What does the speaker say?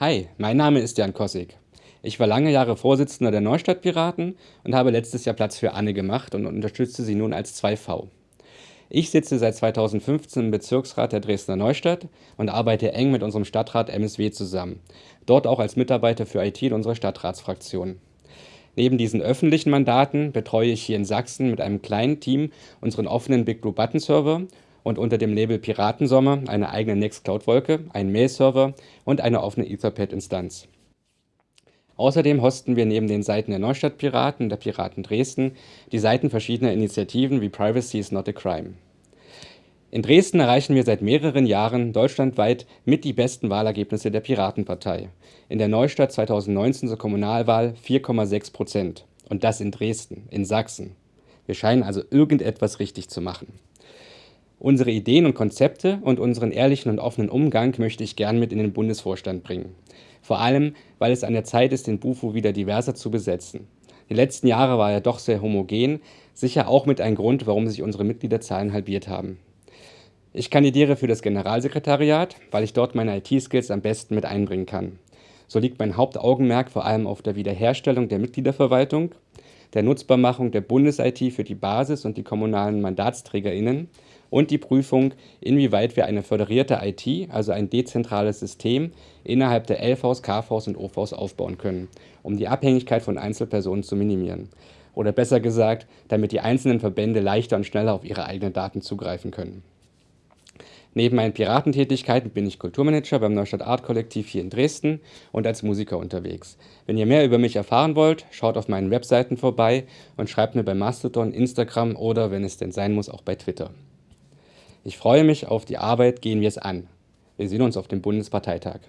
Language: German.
Hi, mein Name ist Jan Kossig. Ich war lange Jahre Vorsitzender der Neustadtpiraten und habe letztes Jahr Platz für Anne gemacht und unterstütze sie nun als 2V. Ich sitze seit 2015 im Bezirksrat der Dresdner Neustadt und arbeite eng mit unserem Stadtrat MSW zusammen, dort auch als Mitarbeiter für IT in unserer Stadtratsfraktion. Neben diesen öffentlichen Mandaten betreue ich hier in Sachsen mit einem kleinen Team unseren offenen Big Blue Button Server und unter dem Label Piratensommer eine eigene Nextcloud-Wolke, einen Mail-Server und eine offene Etherpad-Instanz. Außerdem hosten wir neben den Seiten der Neustadt-Piraten und der Piraten Dresden die Seiten verschiedener Initiativen wie Privacy is not a Crime. In Dresden erreichen wir seit mehreren Jahren deutschlandweit mit die besten Wahlergebnisse der Piratenpartei. In der Neustadt 2019 zur Kommunalwahl 4,6 Prozent. Und das in Dresden, in Sachsen. Wir scheinen also irgendetwas richtig zu machen. Unsere Ideen und Konzepte und unseren ehrlichen und offenen Umgang möchte ich gern mit in den Bundesvorstand bringen. Vor allem, weil es an der Zeit ist, den Bufo wieder diverser zu besetzen. Die letzten Jahre war er doch sehr homogen, sicher auch mit ein Grund, warum sich unsere Mitgliederzahlen halbiert haben. Ich kandidiere für das Generalsekretariat, weil ich dort meine IT-Skills am besten mit einbringen kann. So liegt mein Hauptaugenmerk vor allem auf der Wiederherstellung der Mitgliederverwaltung, der Nutzbarmachung der Bundes-IT für die Basis und die kommunalen MandatsträgerInnen und die Prüfung, inwieweit wir eine föderierte IT, also ein dezentrales System, innerhalb der LVs, KVs und OVs aufbauen können, um die Abhängigkeit von Einzelpersonen zu minimieren. Oder besser gesagt, damit die einzelnen Verbände leichter und schneller auf ihre eigenen Daten zugreifen können. Neben meinen Piratentätigkeiten bin ich Kulturmanager beim Neustadt Art Kollektiv hier in Dresden und als Musiker unterwegs. Wenn ihr mehr über mich erfahren wollt, schaut auf meinen Webseiten vorbei und schreibt mir bei Mastodon, Instagram oder, wenn es denn sein muss, auch bei Twitter. Ich freue mich auf die Arbeit, gehen wir es an. Wir sehen uns auf dem Bundesparteitag.